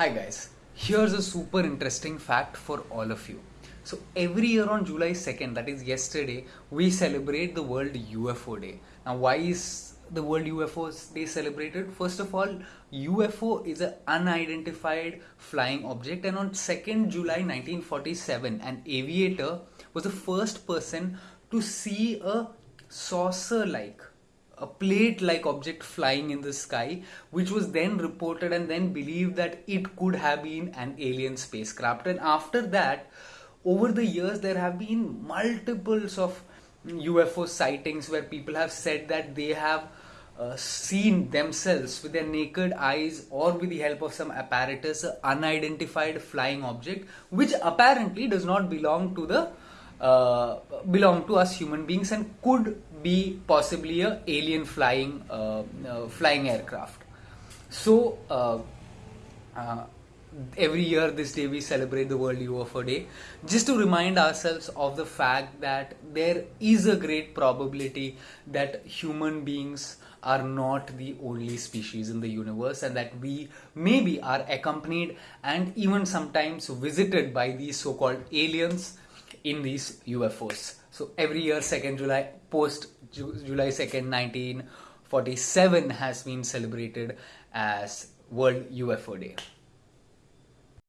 Hi guys, here's a super interesting fact for all of you. So every year on July 2nd, that is yesterday, we celebrate the World UFO Day. Now why is the World UFO Day celebrated? First of all, UFO is an unidentified flying object and on 2nd July 1947, an aviator was the first person to see a saucer-like a plate like object flying in the sky, which was then reported and then believed that it could have been an alien spacecraft. And after that, over the years, there have been multiples of UFO sightings where people have said that they have uh, seen themselves with their naked eyes or with the help of some apparatus, unidentified flying object, which apparently does not belong to the uh, belong to us human beings and could be possibly a alien flying uh, uh, flying aircraft. So uh, uh, every year this day we celebrate the World UFO Day just to remind ourselves of the fact that there is a great probability that human beings are not the only species in the universe and that we maybe are accompanied and even sometimes visited by these so-called aliens in these UFOs. So every year, 2nd July, post July 2nd, 1947 has been celebrated as World UFO Day.